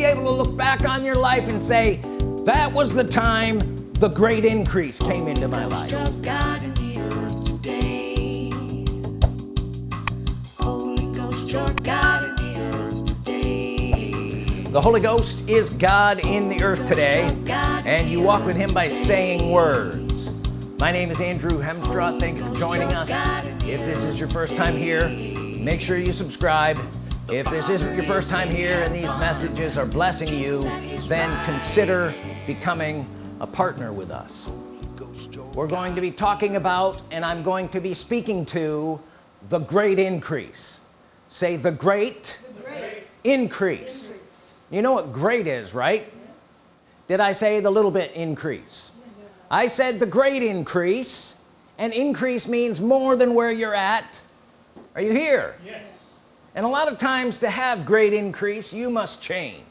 be able to look back on your life and say that was the time the great increase came into my life. the Holy Ghost is God in the earth today and you walk with him by saying words. My name is Andrew Hemstra. Thank you for joining us. If this is your first time here make sure you subscribe if this isn't your first time here and these messages are blessing you then consider becoming a partner with us. We're going to be talking about and I'm going to be speaking to the great increase. Say the great, the great increase. you know what great is right? Did I say the little bit increase? I said the great increase and increase means more than where you're at. Are you here? Yes. And a lot of times to have great increase you must change.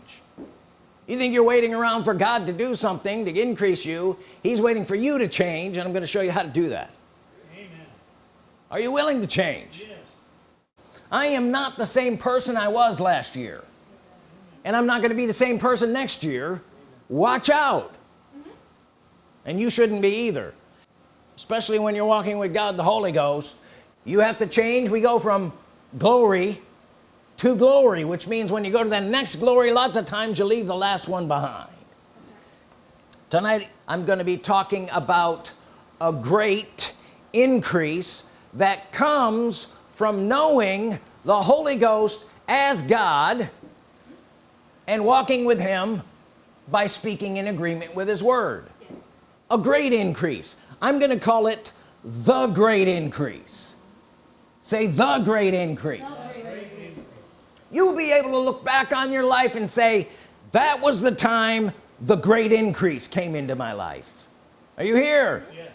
You think you're waiting around for God to do something to increase you. He's waiting for you to change and I'm going to show you how to do that. Amen. are you willing to change? Yes. I am not the same person I was last year. And I'm not going to be the same person next year. Watch out. Mm -hmm. and you shouldn't be either. Especially when you're walking with God the Holy Ghost. You have to change. We go from glory to glory which means when you go to the next glory lots of times you leave the last one behind tonight I'm going to be talking about a great increase that comes from knowing the Holy Ghost as God and walking with him by speaking in agreement with his word yes. a great increase I'm gonna call it the great increase say the great increase, the great increase. You'll be able to look back on your life and say that was the time the great increase came into my life are you here yeah.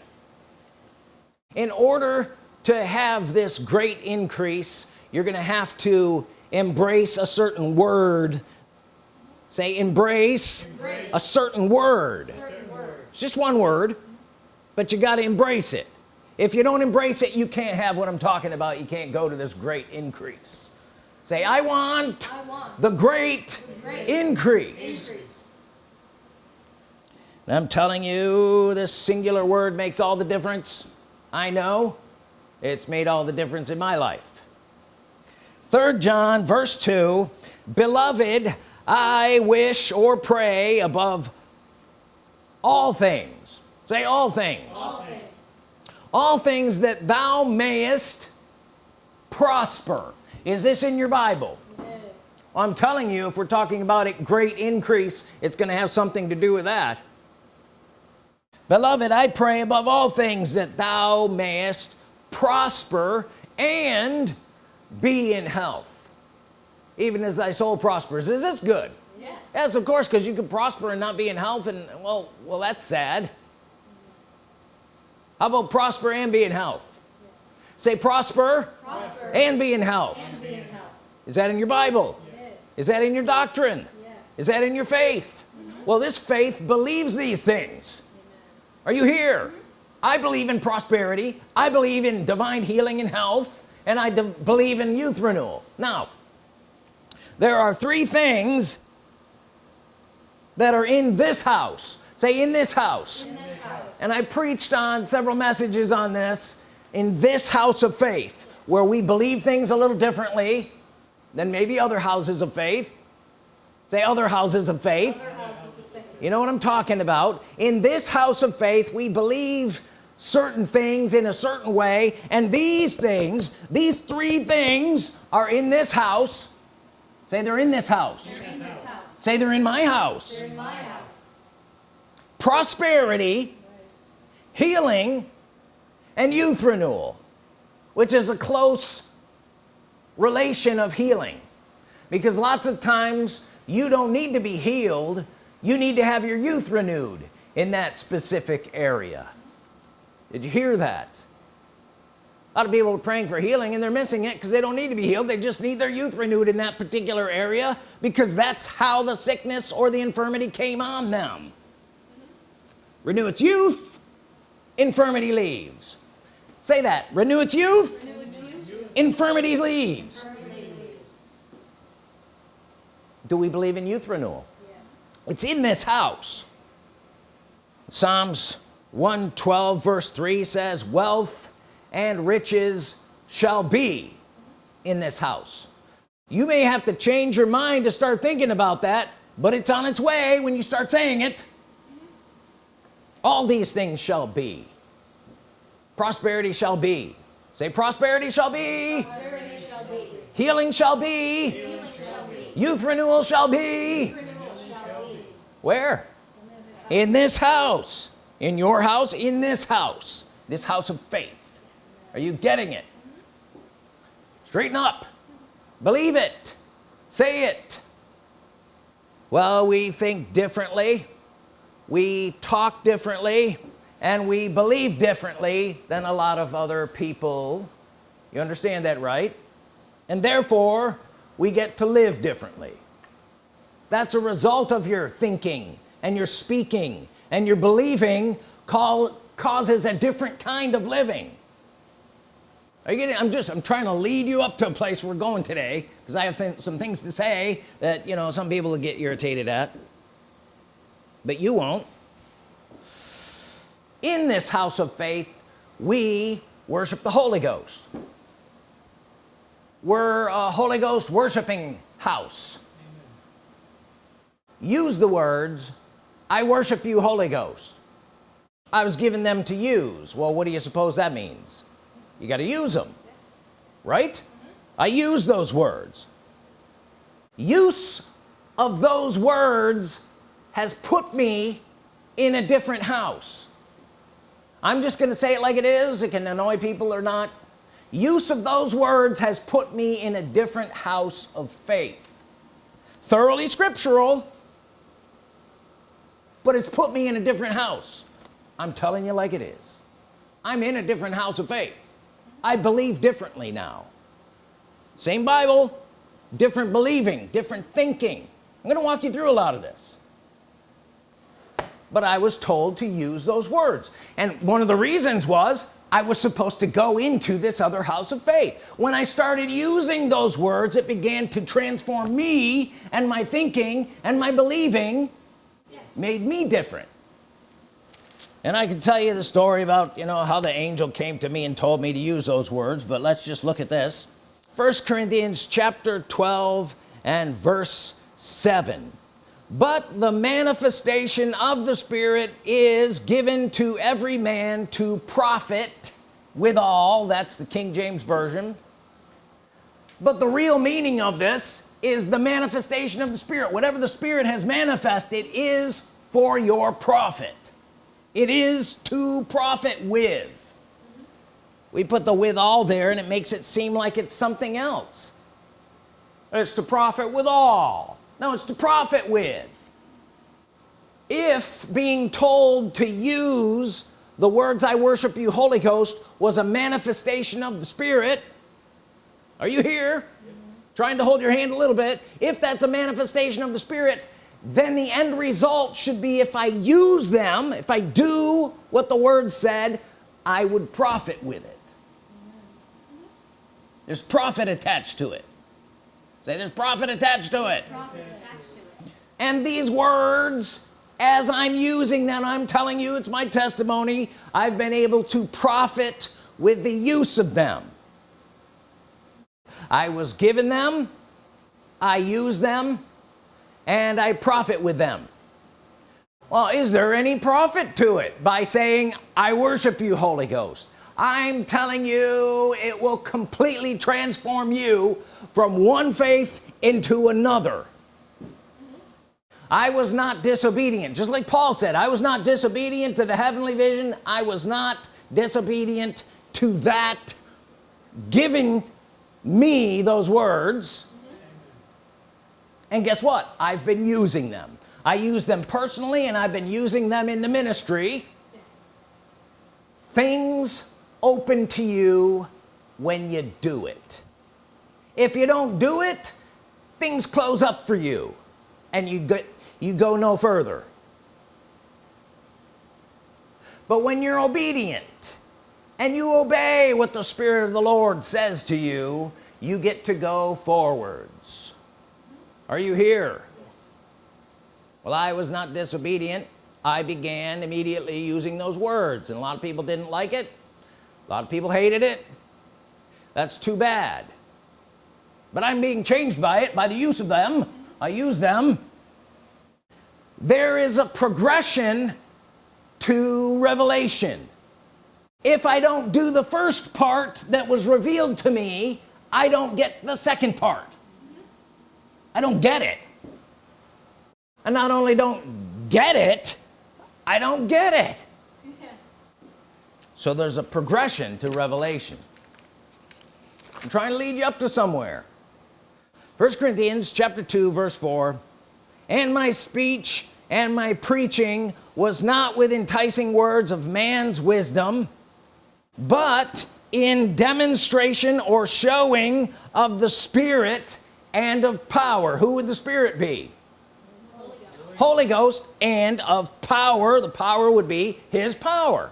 in order to have this great increase you're gonna have to embrace a certain word say embrace, embrace. a certain word. certain word it's just one word but you got to embrace it if you don't embrace it you can't have what I'm talking about you can't go to this great increase say I want, I want the, great the great, increase. increase. And I'm telling you this singular word makes all the difference. I know it's made all the difference in my life. Third John verse 2 beloved I wish or pray above all things. Say all things. All things, all things that thou mayest prosper is this in your Bible? Yes. well, I'm telling you if we're talking about it great increase it's gonna have something to do with that. Beloved I pray above all things that thou mayest prosper and be in health even as thy soul prospers. Is this good? Yes, yes of course because you can prosper and not be in health and well well that's sad. How about prosper and be in health. Say prosper, prosper, and be in health. Be in health is that in your Bible yes. is that in your doctrine yes. is that in your faith mm -hmm. well this faith believes these things Amen. are you here mm -hmm. I believe in prosperity I believe in divine healing and health and I believe in youth renewal now there are three things that are in this house say in this house, in this house. and I preached on several messages on this in this house of faith where we believe things a little differently than maybe other houses of faith say other houses of faith, houses of faith. you know what I'm talking about in this house of faith we believe certain things in a certain way and these things these three things are in this house say they're in this house, they're in this house. say they're in my house, in my house. prosperity healing and youth renewal which is a close relation of healing. Because lots of times you don't need to be healed you need to have your youth renewed in that specific area. Did you hear that? A lot of people are praying for healing and they're missing it because they don't need to be healed they just need their youth renewed in that particular area because that's how the sickness or the infirmity came on them. Renew its youth infirmity leaves say that. Renew its youth, renew its youth. infirmities leaves. Do we believe in youth renewal? Yes. it's in this house. Psalms 112 verse 3 says wealth and riches shall be in this house. You may have to change your mind to start thinking about that but it's on its way when you start saying it. All these things shall be prosperity shall be. Say prosperity shall be, prosperity shall be. Healing, shall be. youth renewal shall be, renewal shall be. where? In this house. In your house in this house. This house of faith. Are you getting it? Straighten up. Believe it. Say it. Well we think differently. We talk differently and we believe differently than a lot of other people. You understand that right? And therefore we get to live differently. That's a result of your thinking and your speaking and your believing call causes a different kind of living. Are you getting I'm just I'm trying to lead you up to a place we're going today because I have th some things to say that you know some people get irritated at but you won't in this house of faith we worship the Holy Ghost. We're a Holy Ghost worshiping house. Use the words I worship you Holy Ghost. I was given them to use. Well what do you suppose that means? You got to use them right. I use those words. Use of those words has put me in a different house I'm just gonna say it like it is it can annoy people or not. Use of those words has put me in a different house of faith. Thoroughly scriptural but it's put me in a different house. I'm telling you like it is. I'm in a different house of faith. I believe differently now. Same Bible different believing different thinking. I'm gonna walk you through a lot of this but I was told to use those words. And one of the reasons was I was supposed to go into this other house of faith. When I started using those words it began to transform me and my thinking and my believing yes. made me different. And I can tell you the story about you know how the angel came to me and told me to use those words but let's just look at this. First Corinthians chapter 12 and verse 7 but the manifestation of the Spirit is given to every man to profit with all. That's the King James Version. But the real meaning of this is the manifestation of the Spirit. Whatever the Spirit has manifested is for your profit. It is to profit with. We put the with all there and it makes it seem like it's something else. It's to profit with all no it's to profit with. If being told to use the words I worship you Holy Ghost was a manifestation of the Spirit are you here? Trying to hold your hand a little bit. If that's a manifestation of the Spirit then the end result should be if I use them if I do what the word said I would profit with it. There's profit attached to it say there's profit attached to it, attached to it. and these words as I'm using them I'm telling you it's my testimony I've been able to profit with the use of them. I was given them I use them and I profit with them. Well is there any profit to it by saying I worship you Holy Ghost I'm telling you it will completely transform you from one faith into another. I was not disobedient. Just like Paul said I was not disobedient to the heavenly vision. I was not disobedient to that giving me those words. And guess what? I've been using them. I use them personally and I've been using them in the ministry. Yes. things open to you when you do it. If you don't do it things close up for you and you get you go no further. But when you're obedient and you obey what the Spirit of the Lord says to you you get to go forwards. Are you here? Well I was not disobedient. I began immediately using those words and a lot of people didn't like it a lot of people hated it. That's too bad. But I'm being changed by it by the use of them. I use them. There is a progression to revelation. If I don't do the first part that was revealed to me I don't get the second part. I don't get it. I not only don't get it I don't get it. So there's a progression to revelation. I'm trying to lead you up to somewhere. First Corinthians chapter 2 verse 4 and my speech and my preaching was not with enticing words of man's wisdom but in demonstration or showing of the Spirit and of power. Who would the Spirit be? Holy Ghost, Holy Ghost and of power. The power would be his power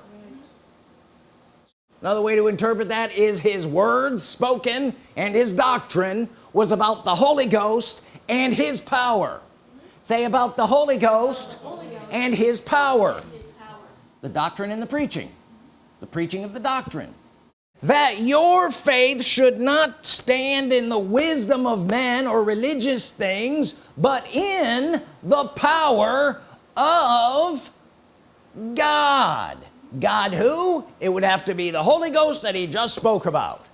another way to interpret that is his words spoken and his doctrine was about the Holy Ghost and his power. Say about the Holy Ghost, the Holy Ghost and, his power. and his power. The doctrine and the preaching. The preaching of the doctrine. That your faith should not stand in the wisdom of men or religious things but in the power of God God who? It would have to be the Holy Ghost that he just spoke about.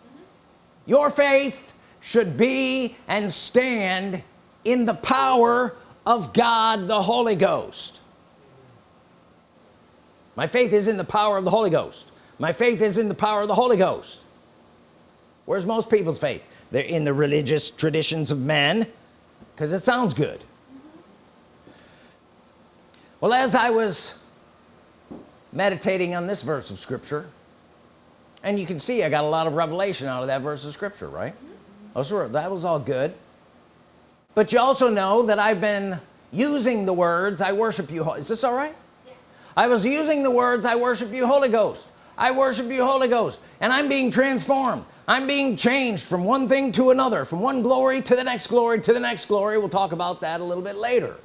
Your faith should be and stand in the power of God the Holy Ghost. My faith is in the power of the Holy Ghost. My faith is in the power of the Holy Ghost. Where's most people's faith? They're in the religious traditions of men because it sounds good. Well as I was meditating on this verse of Scripture. And you can see I got a lot of revelation out of that verse of Scripture right? Mm-hmm. Oh sure that was all good. But you also know that I've been using the words I worship you is this all right? Yes. I was using the words I worship you Holy Ghost. I worship you Holy Ghost. And I'm being transformed. I'm being changed from one thing to another from one glory to the next glory to the next glory. We'll talk about that a little bit later.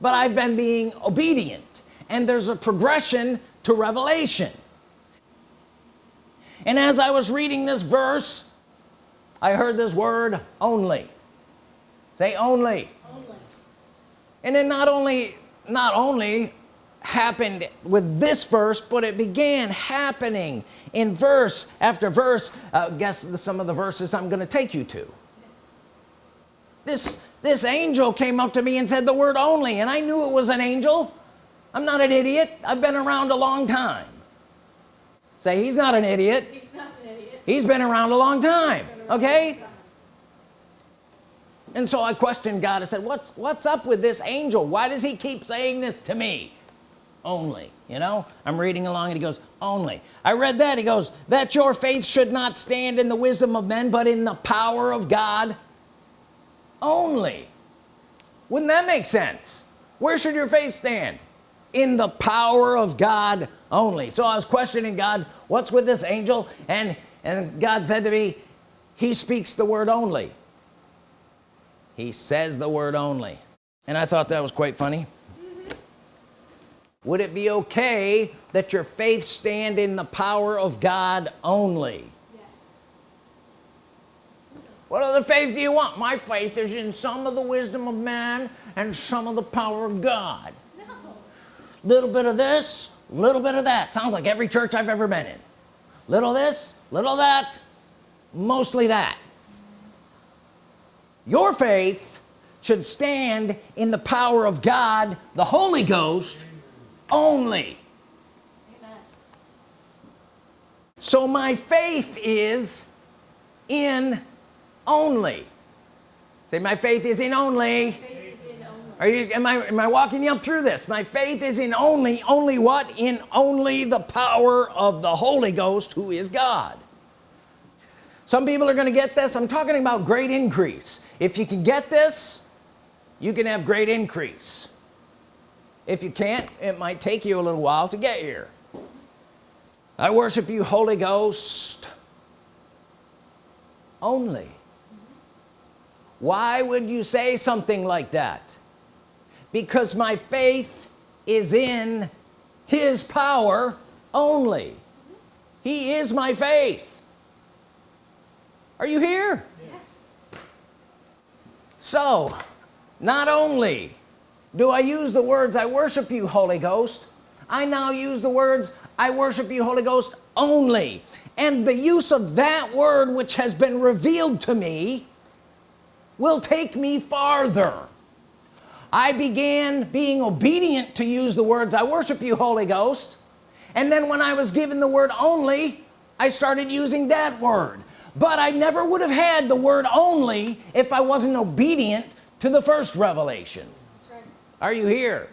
But I've been being obedient and there's a progression to revelation. And as I was reading this verse I heard this word only. Say only, only. and then not only not only happened with this verse but it began happening in verse after verse. Uh, guess some of the verses I'm gonna take you to. This this angel came up to me and said the word only and I knew it was an angel I'm not an idiot. I've been around a long time. Say he's not an idiot. He's, not an idiot. he's been around a long time okay? And so I questioned God. I said what's what's up with this angel? Why does he keep saying this to me? Only you know? I'm reading along and he goes only. I read that. He goes that your faith should not stand in the wisdom of men but in the power of God only. Wouldn't that make sense? Where should your faith stand in the power of God only. So I was questioning God what's with this angel? And and God said to me he speaks the word only. He says the word only. And I thought that was quite funny. Would it be okay that your faith stand in the power of God only? Yes. what other faith do you want? My faith is in some of the wisdom of man and some of the power of God. Little bit of this little bit of that. Sounds like every church I've ever been in. Little this little that mostly that. Your faith should stand in the power of God the Holy Ghost only. Amen. so my faith is in only. Say my faith is in only are you am I am I walking you up through this? My faith is in only only what? In only the power of the Holy Ghost who is God. Some people are gonna get this. I'm talking about great increase. If you can get this you can have great increase. If you can't it might take you a little while to get here. I worship you Holy Ghost only. Why would you say something like that because my faith is in his power only. He is my faith. Are you here? Yes. so not only do I use the words I worship you Holy Ghost I now use the words I worship you Holy Ghost only. And the use of that word which has been revealed to me will take me farther I began being obedient to use the words I worship you Holy Ghost. And then when I was given the word only I started using that word. But I never would have had the word only if I wasn't obedient to the first revelation. Right. are you here?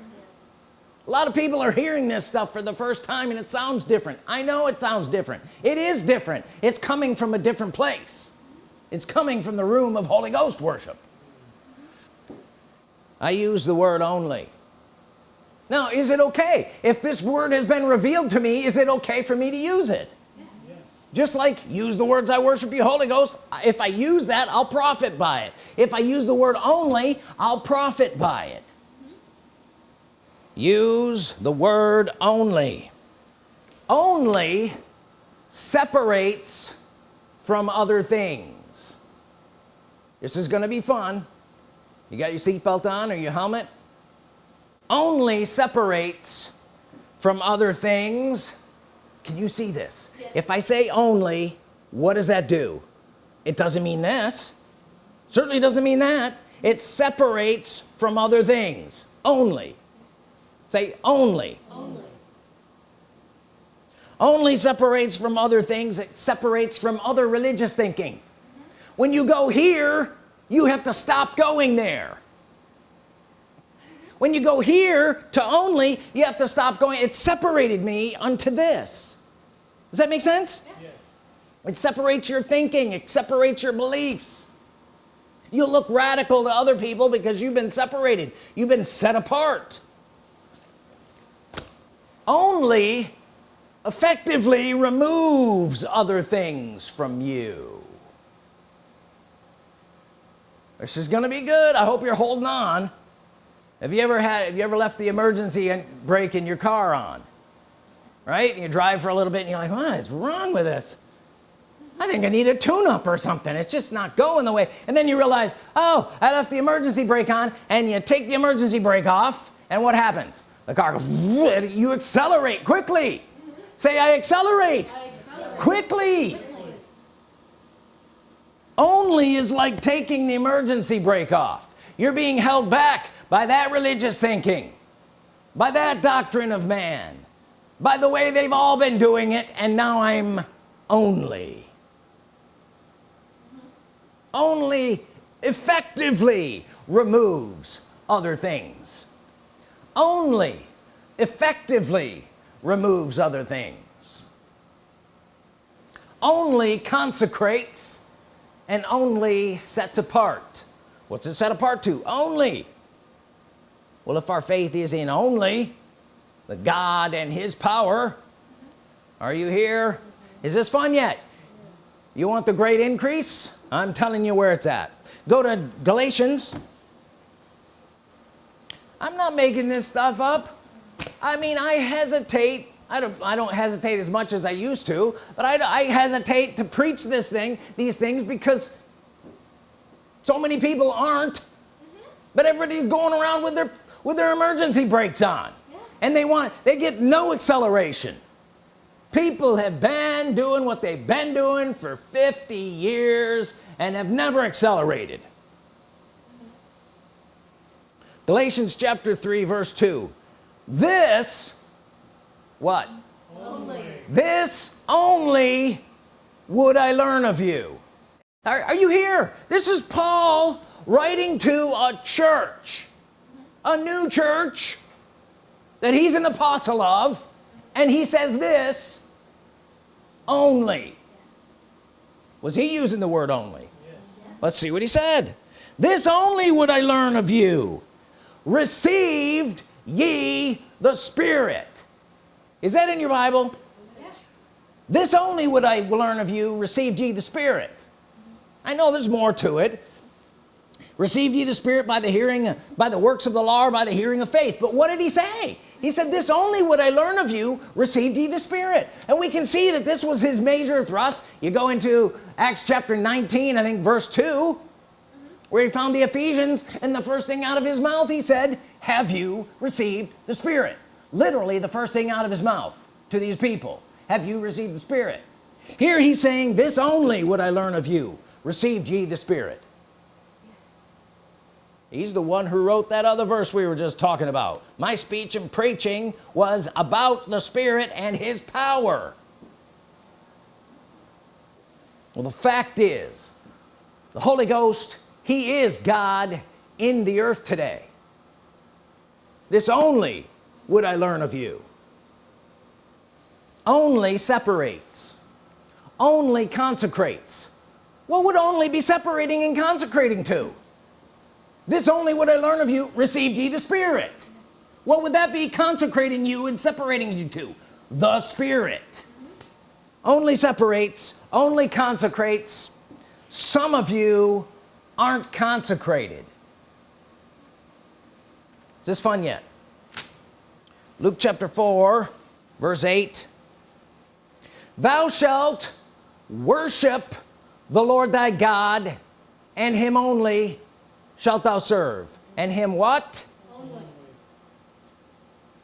A lot of people are hearing this stuff for the first time and it sounds different. I know it sounds different. It is different. It's coming from a different place. It's coming from the room of Holy Ghost worship I use the word only. Now is it okay? If this word has been revealed to me is it okay for me to use it? Yes. just like use the words I worship you Holy Ghost. If I use that I'll profit by it. If I use the word only I'll profit by it. Use the word only. Only separates from other things. This is gonna be fun you got your seatbelt on or your helmet? Only separates from other things. Can you see this? Yes. if I say only what does that do? It doesn't mean this. Certainly doesn't mean that. It separates from other things. Only. Say only. Only. only separates from other things. It separates from other religious thinking. Mm-hmm. When you go here you have to stop going there. When you go here to only you have to stop going. It separated me unto this. Does that make sense? Yes. it separates your thinking. It separates your beliefs. You look radical to other people because you've been separated. You've been set apart. Only effectively removes other things from you this is gonna be good. I hope you're holding on. Have you ever had have you ever left the emergency and brake in your car on? Right? And you drive for a little bit and you're like what is wrong with this? I think I need a tune-up or something. It's just not going the way. And then you realize oh I left the emergency brake on and you take the emergency brake off and what happens? The car goes you accelerate quickly. Say I accelerate I accelerate. quickly only is like taking the emergency brake off. You're being held back by that religious thinking by that doctrine of man by the way they've all been doing it and now I'm only only effectively removes other things. Only effectively removes other things. Only consecrates and only sets apart. What's it set apart to? Only. Well if our faith is in only the God and his power are you here? Is this fun yet? You want the great increase? I'm telling you where it's at. Go to Galatians. I'm not making this stuff up. I mean I hesitate I don't I don't hesitate as much as I used to but I, I hesitate to preach this thing these things because so many people aren't. Mm-hmm. But everybody's going around with their with their emergency brakes on. Yeah. and they want they get no acceleration. People have been doing what they've been doing for 50 years and have never accelerated. Mm-hmm. Galatians chapter 3 verse 2 this what? Only. this only would I learn of you. Are, are you here? This is Paul writing to a church a new church that he's an apostle of and he says this only. Was he using the word only? Let's see what he said. This only would I learn of you. Received ye the Spirit is that in your Bible? Yes. this only would I learn of you received ye the Spirit. I know there's more to it. Received ye the spirit by the hearing by the works of the law or by the hearing of faith. But what did he say? He said this only would I learn of you received ye the spirit. And we can see that this was his major thrust. You go into Acts chapter 19 I think verse 2 where he found the Ephesians and the first thing out of his mouth he said have you received the Spirit literally the first thing out of his mouth to these people. Have you received the Spirit? Here he's saying this only would I learn of you. Received ye the Spirit. Yes. he's the one who wrote that other verse we were just talking about. My speech and preaching was about the Spirit and his power. Well the fact is the Holy Ghost he is God in the earth today. This only would I learn of you? Only separates. Only consecrates. What would only be separating and consecrating to? This only would I learn of you received ye the Spirit. What would that be consecrating you and separating you to? The Spirit. Only separates only consecrates. Some of you aren't consecrated. Is this fun yet Luke chapter 4 verse 8 thou shalt worship the Lord thy God and him only shalt thou serve. And him what? Only.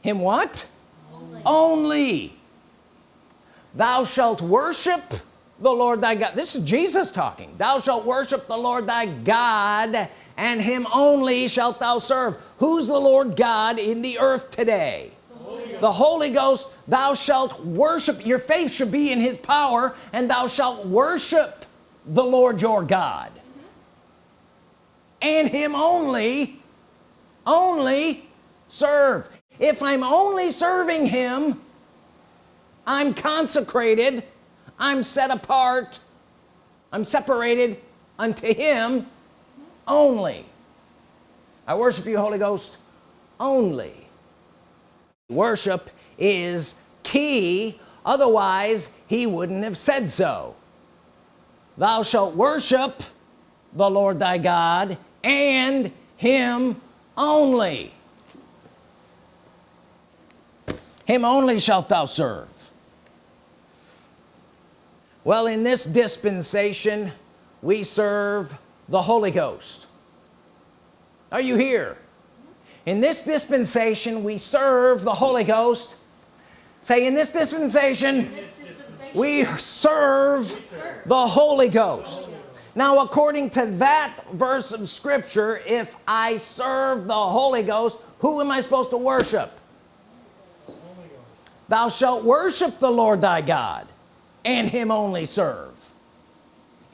him what? Only. only. Thou shalt worship the Lord thy God. This is Jesus talking. Thou shalt worship the Lord thy God and him only shalt thou serve. Who's the Lord God in the earth today the Holy Ghost thou shalt worship your faith should be in his power and thou shalt worship the Lord your God. And him only only serve. If I'm only serving him I'm consecrated I'm set apart I'm separated unto him only. I worship you Holy Ghost only worship is key otherwise he wouldn't have said so. Thou shalt worship the Lord thy God and him only. Him only shalt thou serve. Well in this dispensation we serve the Holy Ghost. Are you here in this dispensation we serve the Holy Ghost. Say in this dispensation, in this dispensation we, serve we serve the Holy Ghost. Now according to that verse of Scripture if I serve the Holy Ghost who am I supposed to worship? Thou shalt worship the Lord thy God and him only serve.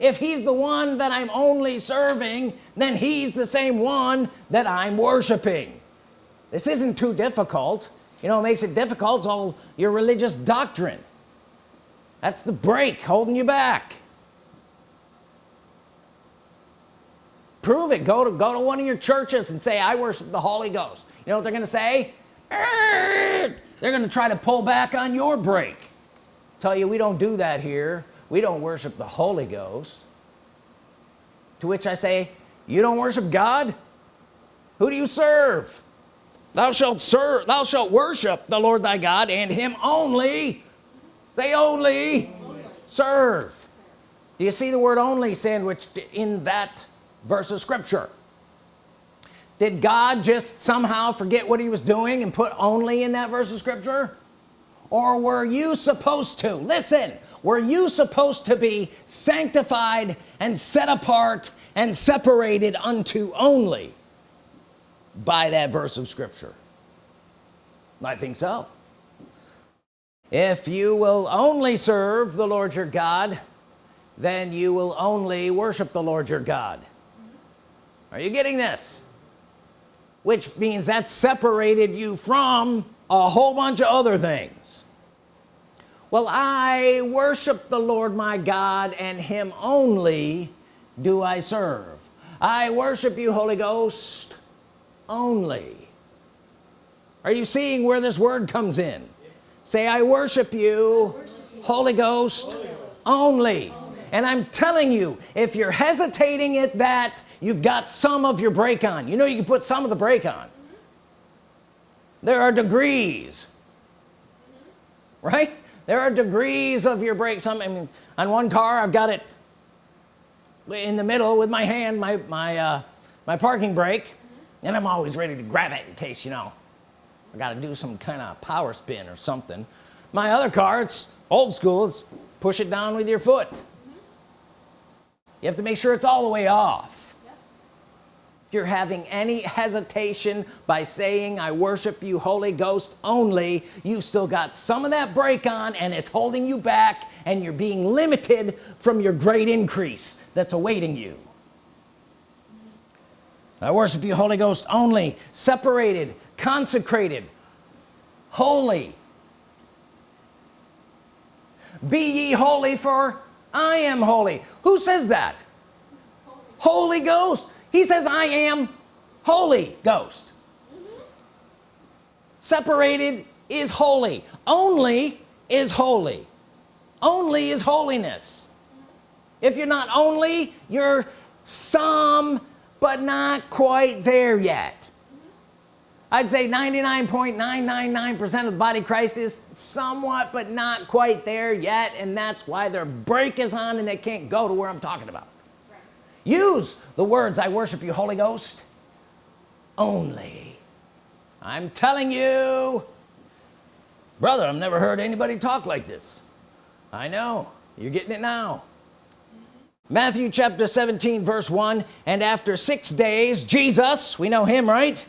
If he's the one that I'm only serving then he's the same one that I'm worshiping this isn't too difficult. You know makes it difficult it's all your religious doctrine. That's the brake holding you back. Prove it. Go to go to one of your churches and say I worship the Holy Ghost. You know what they're gonna say? They're gonna try to pull back on your brake. Tell you we don't do that here. We don't worship the Holy Ghost. To which I say you don't worship God? Who do you serve thou shalt serve thou shalt worship the Lord thy God and him only. Say only, only. serve. Do you see the word only sandwiched in that verse of Scripture? Did God just somehow forget what he was doing and put only in that verse of Scripture? Or were you supposed to listen were you supposed to be sanctified and set apart and separated unto only by that verse of Scripture? I think so. If you will only serve the Lord your God then you will only worship the Lord your God. Are you getting this? Which means that separated you from a whole bunch of other things. Well I worship the Lord my God and him only do I serve. I worship you Holy Ghost only. Are you seeing where this word comes in? Yes. say I worship you, worship you. Holy, Ghost, Holy Ghost only. only. And I'm telling you if you're hesitating at that you've got some of your brake on. You know you can put some of the brake on. There are degrees right? There are degrees of your brake some I mean on one car I've got it in the middle with my hand my my uh, my parking brake and I'm always ready to grab it in case you know I got to do some kind of power spin or something. My other car it's old school it's push it down with your foot. Mm-hmm. You have to make sure it's all the way off. If you're having any hesitation by saying I worship you Holy Ghost only you've still got some of that brake on and it's holding you back and you're being limited from your great increase that's awaiting you I worship you Holy Ghost only separated consecrated holy. Be ye holy for I am holy. Who says that? Holy Ghost? He says I am Holy Ghost. Mm-hmm. Separated is holy. Only is holy. Only is holiness. If you're not only you're some but not quite there yet. I'd say 99.999% of the body Christ is somewhat but not quite there yet and that's why their brake is on and they can't go to where I'm talking about. Right. use the words I worship you Holy Ghost only. I'm telling you brother I've never heard anybody talk like this. I know. You're getting it now Matthew chapter 17 verse 1 and after six days Jesus we know him right?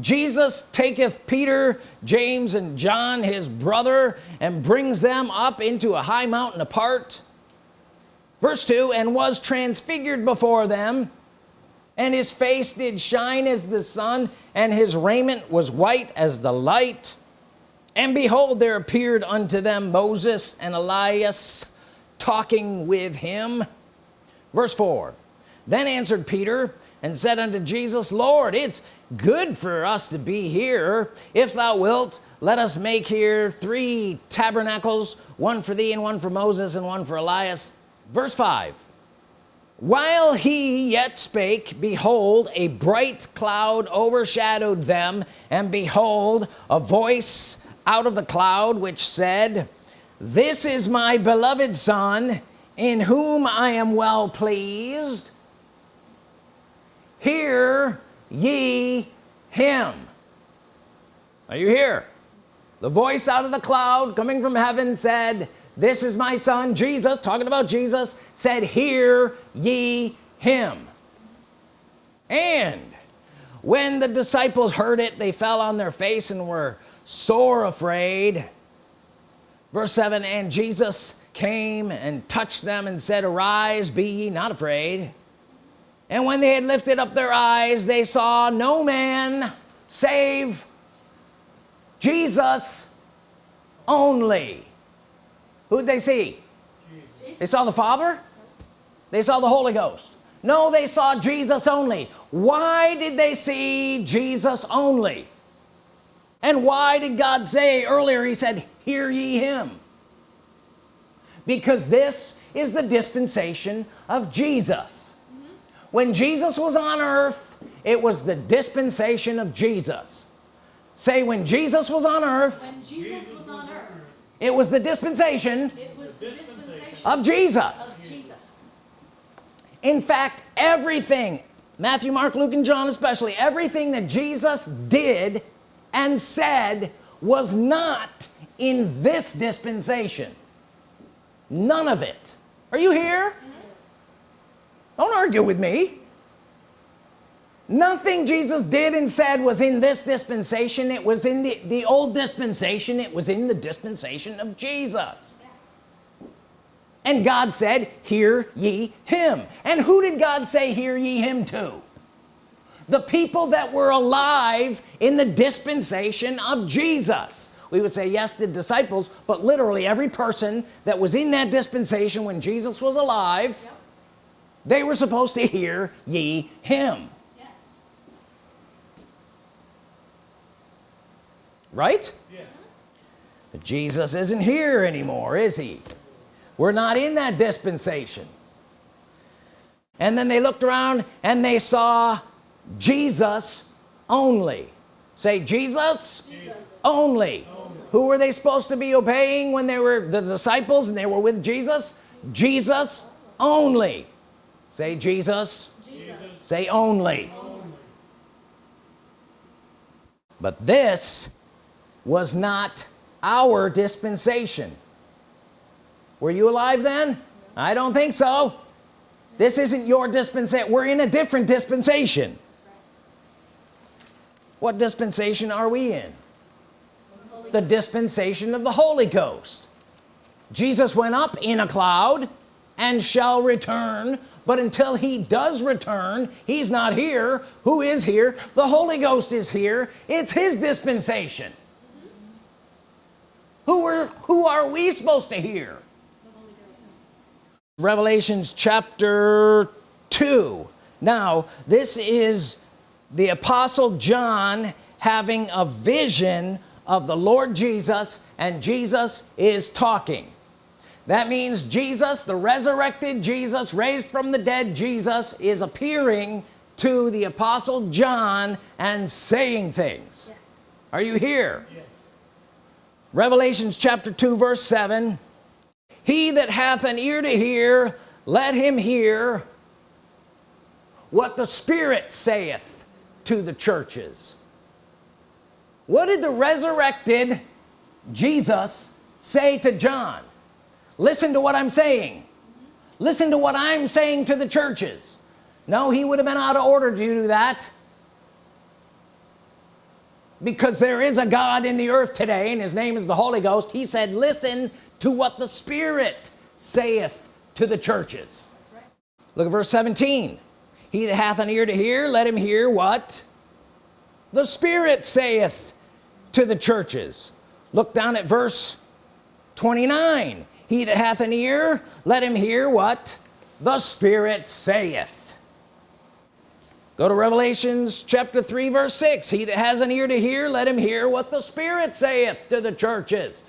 Jesus taketh Peter James and John his brother and brings them up into a high mountain apart. Verse 2 and was transfigured before them and his face did shine as the sun and his raiment was white as the light. And behold there appeared unto them Moses and Elias talking with him verse 4 then answered Peter and said unto Jesus Lord it's good for us to be here. If thou wilt let us make here three tabernacles one for thee and one for Moses and one for Elias. Verse 5 while he yet spake behold a bright cloud overshadowed them and behold a voice out of the cloud which said this is my beloved son in whom I am well pleased hear ye him. Are you here? The voice out of the cloud coming from heaven said this is my son Jesus talking about Jesus said hear ye him. And when the disciples heard it they fell on their face and were sore afraid verse 7 and Jesus came and touched them and said arise be ye not afraid. And when they had lifted up their eyes they saw no man save Jesus only. Who'd they see? They saw the Father? They saw the Holy Ghost. No they saw Jesus only. Why did they see Jesus only? And why did God say earlier he said hear ye him. Because this is the dispensation of Jesus. When Jesus was on earth it was the dispensation of Jesus. Say when Jesus was on earth was on earth, it was the dispensation was the dispensation of Jesus. of Jesus. in fact everything Matthew Mark Luke and John especially everything that Jesus did and said was not in this dispensation. None of it. Are you here? Don't argue with me. Nothing Jesus did and said was in this dispensation. It was in the the old dispensation. It was in the dispensation of Jesus. And God said hear ye him. And who did God say hear ye him to the people that were alive in the dispensation of Jesus we would say yes the disciples but literally every person that was in that dispensation when Jesus was alive Yep. they were supposed to hear ye him Yes. right but Jesus isn't here anymore is he we're not in that dispensation and then they looked around and they saw Jesus only say Jesus, Jesus. Only. only who were they supposed to be obeying when they were the disciples and they were with Jesus? Jesus only. Say Jesus, Jesus. say only. only but this was not our dispensation. Were you alive then? I don't think so. This isn't your dispensation we're in a different dispensation. What dispensation are we in the dispensation of the Holy Ghost. Jesus went up in a cloud and shall return but until he does return he's not here. Who is here? The Holy Ghost is here. It's his dispensation. Who are who are we supposed to hear? Revelations chapter 2 now this is the apostle John having a vision of the Lord Jesus and Jesus is talking. That means Jesus the resurrected Jesus raised from the dead Jesus is appearing to the apostle John and saying things. Yes. are you here? Yes. revelations chapter 2 verse 7 he that hath an ear to hear let him hear what the Spirit saith to the churches what did the resurrected Jesus say to John? Listen to what I'm saying. Listen to what I'm saying to the churches. No he would have been out of order to do that. Because there is a God in the earth today and his name is the Holy Ghost. He said listen to what the Spirit saith to the churches. Look at verse 17 he that hath an ear to hear let him hear what the Spirit saith to the churches. Look down at verse 29 he that hath an ear let him hear what the Spirit saith. Go to Revelations chapter 3 verse 6 he that has an ear to hear let him hear what the Spirit saith to the churches.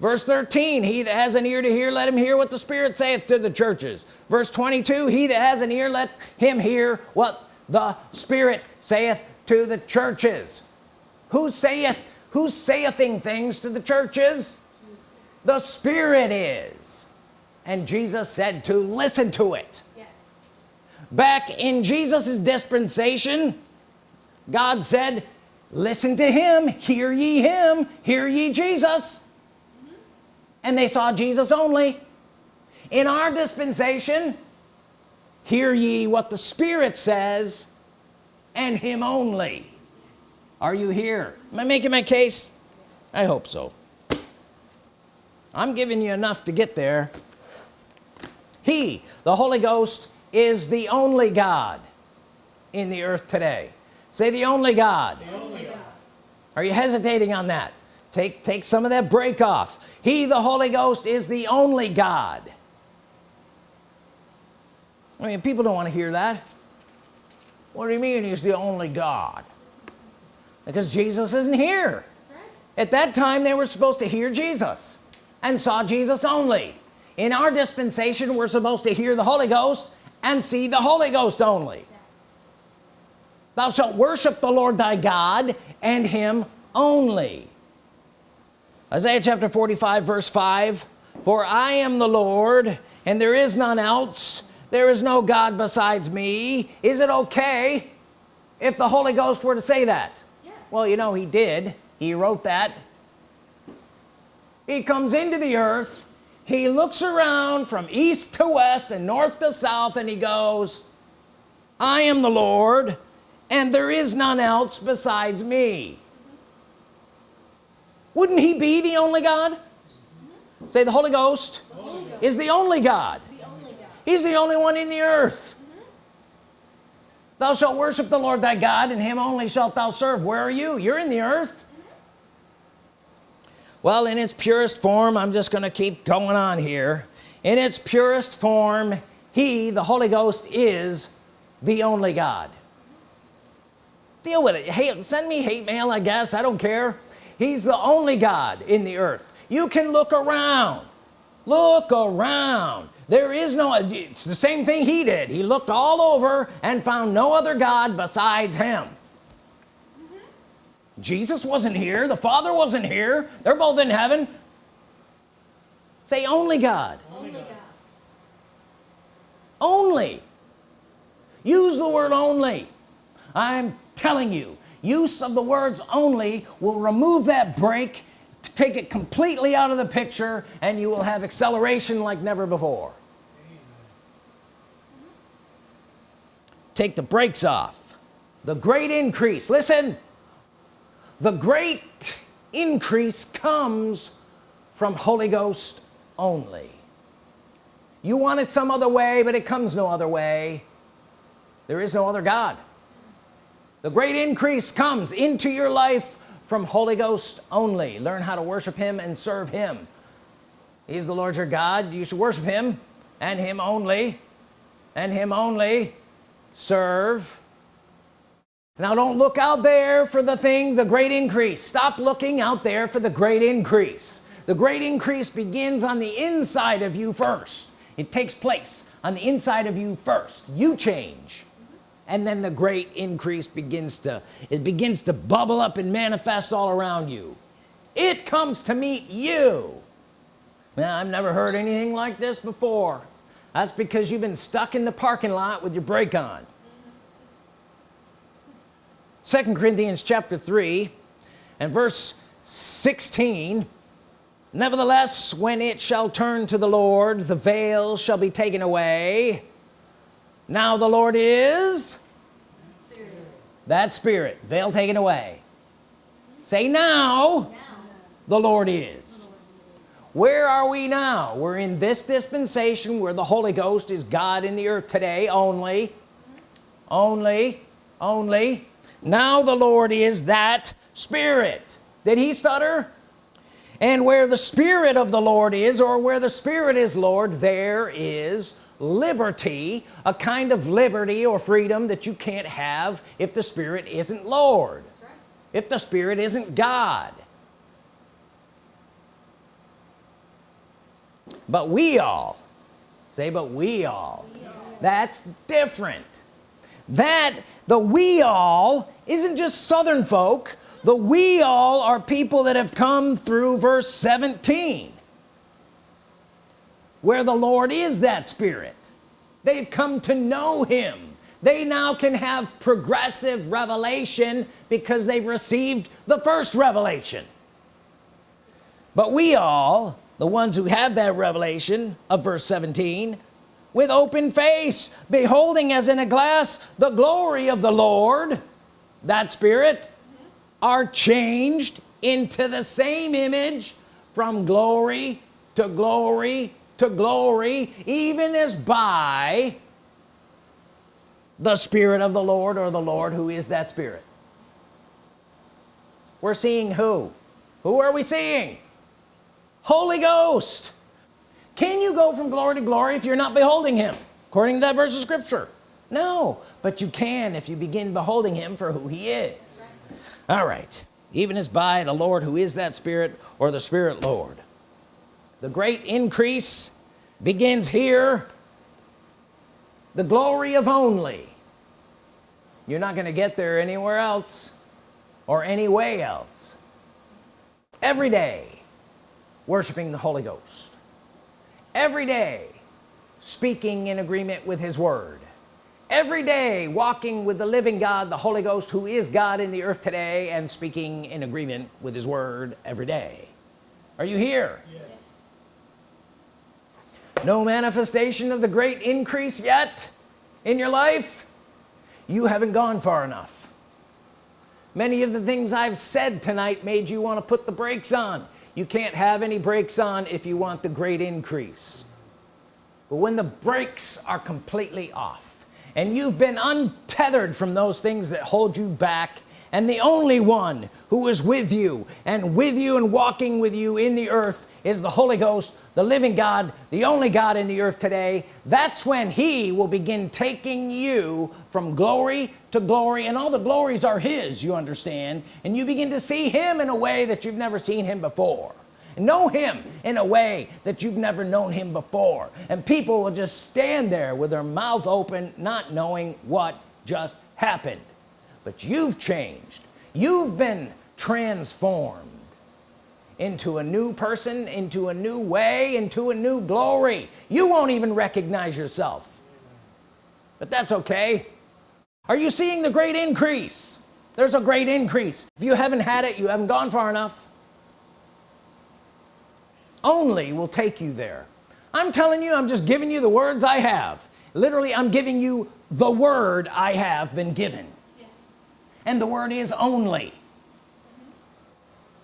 Verse 13 he that has an ear to hear let him hear what the Spirit saith to the churches. Verse 22 he that has an ear let him hear what the Spirit saith to the churches who saith who saith things to the churches the Spirit is and Jesus said to listen to it yes. back in Jesus's dispensation God said listen to him hear ye him hear ye Jesus mm -hmm. and they saw Jesus only in our dispensation hear ye what the Spirit says and him only. Are you here? Am I making my case? I hope so. I'm giving you enough to get there. He the Holy Ghost is the only God in the earth today. Say the only God, the only God. are you hesitating on that? Take take some of that brake off. He the Holy Ghost is the only God. I mean people don't want to hear that. What do you mean he's the only God because Jesus isn't here right. at that time they were supposed to hear Jesus and saw Jesus only in our dispensation we're supposed to hear the Holy Ghost and see the Holy Ghost only yes. thou shalt worship the Lord thy God and him only Isaiah chapter 45 verse 5 for I am the Lord and there is none else there is no God besides me is it okay if the Holy Ghost were to say that. Well you know he did he wrote that he comes into the earth he looks around from east to west and north to south and he goes I am the Lord and there is none else besides me wouldn't he be the only God say the Holy Ghost, Holy Ghost. is the only God. the only God he's the only one in the earth. Thou shalt worship the Lord thy God and him only shalt thou serve. Where are you? You're in the earth. Well in its purest form I'm just gonna keep going on here. In its purest form he the Holy Ghost is the only God. Deal with it. Hey send me hate mail I guess. I don't care. He's the only God in the earth. You can look around. Look around there is no it's the same thing he did. He looked all over and found no other God besides him. Mm-hmm. Jesus wasn't here. The father wasn't here. They're both in heaven. Say only God. Only God. only. Use the word only. I'm telling you use of the words only will remove that brake take it completely out of the picture and you will have acceleration like never before. Take the brakes off. The great increase. Listen the great increase comes from Holy Ghost only. You want it some other way but it comes no other way. There is no other God. The great increase comes into your life from Holy Ghost only. Learn how to worship him and serve him. He's the Lord your God. You should worship him and him only and him only serve. Now don't look out there for the thing the great increase. Stop looking out there for the great increase. The great increase begins on the inside of you first. It takes place on the inside of you first. You change and then the great increase begins to it begins to bubble up and manifest all around you. It comes to meet you. Now I've never heard anything like this before. That's because you've been stuck in the parking lot with your brake on. Second Corinthians chapter 3 and verse 16 nevertheless when it shall turn to the Lord the veil shall be taken away now the Lord is? That spirit. Veil taken away. Say now Now. the Lord is. Where are we now? We're in this dispensation where the Holy Ghost is God in the earth today only. Only. Only. Now the Lord is that spirit. Did he stutter? And where the Spirit of the Lord is or where the Spirit is Lord there is liberty a kind of liberty or freedom that you can't have if the Spirit isn't Lord right. if the Spirit isn't God. But we all say but we all that's different. That the we all isn't just southern folk. The we all are people that have come through verse 17 where the Lord is that spirit. They've come to know him. They now can have progressive revelation because they've received the first revelation. But we all the ones who have that revelation of verse 17 with open face beholding as in a glass the glory of the Lord that spirit are changed into the same image from glory to glory to glory even as by the Spirit of the Lord or the Lord who is that Spirit. We're seeing who? Who are we seeing? Holy Ghost. Can you go from glory to glory if you're not beholding him according to that verse of scripture? No but you can if you begin beholding him for who he is. All right. Even as by the Lord who is that spirit or the spirit Lord the great increase begins here. The glory of only. You're not going to get there anywhere else or any way else. Every day worshiping the Holy Ghost. Every day speaking in agreement with his word. Every day walking with the living God the Holy Ghost who is God in the earth today and speaking in agreement with his word every day. Are you here? Yes. No manifestation of the great increase yet in your life? You haven't gone far enough. Many of the things I've said tonight made you want to put the brakes on. You can't have any brakes on if you want the great increase. But when the brakes are completely off and you've been untethered from those things that hold you back and the only one who is with you and with you and walking with you in the earth is the Holy Ghost the living God the only God in the earth today. That's when he will begin taking you from glory to glory and all the glories are his you understand. And you begin to see him in a way that you've never seen him before. Know him in a way that you've never known him before. And people will just stand there with their mouth open not knowing what just happened. But you've changed. You've been transformed into a new person into a new way into a new glory. You won't even recognize yourself. But that's okay. Are you seeing the great increase? There's a great increase. If you haven't had it you haven't gone far enough. Only will take you there. I'm telling you I'm just giving you the words I have. Literally I'm giving you the word I have been given. Yes. and the word is only.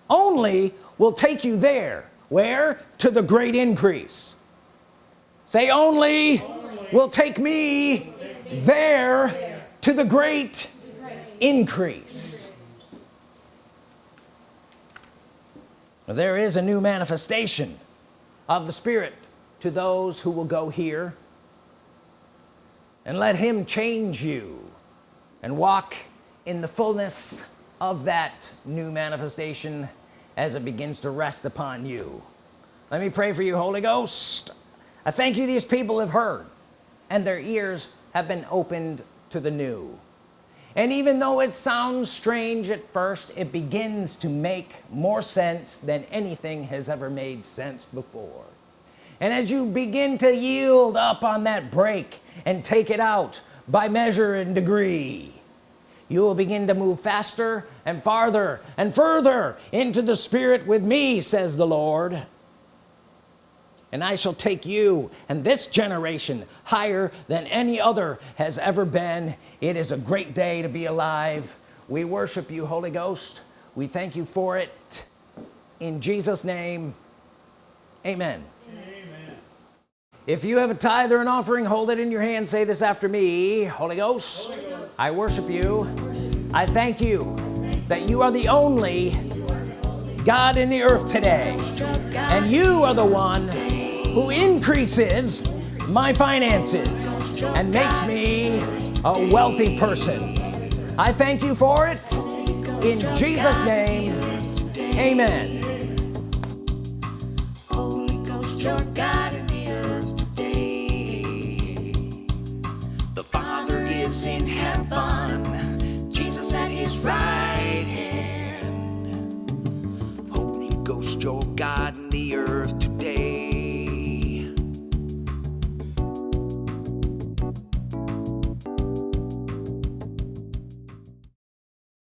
Only will take you there. Where? To the great increase. Say only, will take me there to the great increase. There is a new manifestation of the Spirit to those who will go here. And let him change you and walk in the fullness of that new manifestation as it begins to rest upon you. Let me pray for you Holy Ghost. I thank you these people have heard and their ears have been opened to the new. And even though it sounds strange at first it begins to make more sense than anything has ever made sense before. And as you begin to yield up on that brake and take it out by measure and degree you will begin to move faster and farther and further into the Spirit with me says the Lord. And I shall take you and this generation higher than any other has ever been. It is a great day to be alive. We worship you Holy Ghost. We thank you for it. In Jesus name amen. Amen. if you have a tithe or an offering hold it in your hand. Say this after me. Holy Ghost, Holy Ghost, I worship you I thank you that you are the only God in the earth today. And you are the one who increases my finances and makes me a wealthy person. I thank you for it. In Jesus name amen. Your God in the earth today. The Father is in heaven, right hand. Holy Ghost, your God in the earth.